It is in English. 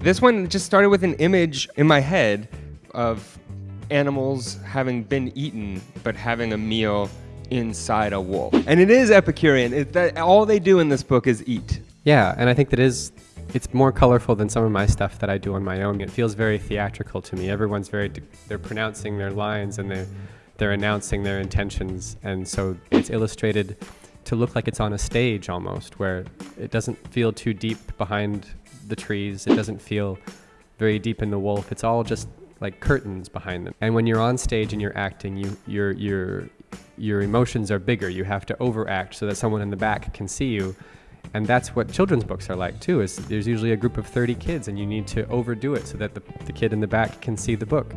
This one just started with an image in my head of animals having been eaten, but having a meal inside a wolf. And it is Epicurean. It, that, all they do in this book is eat. Yeah, and I think that is it's more colorful than some of my stuff that I do on my own. It feels very theatrical to me. Everyone's very they're pronouncing their lines and they're they're announcing their intentions, and so it's illustrated to look like it's on a stage almost, where it doesn't feel too deep behind the trees. It doesn't feel very deep in the wolf. It's all just like curtains behind them. And when you're on stage and you're acting, you your your your emotions are bigger. You have to overact so that someone in the back can see you. And that's what children's books are like too. Is there's usually a group of 30 kids and you need to overdo it so that the, the kid in the back can see the book.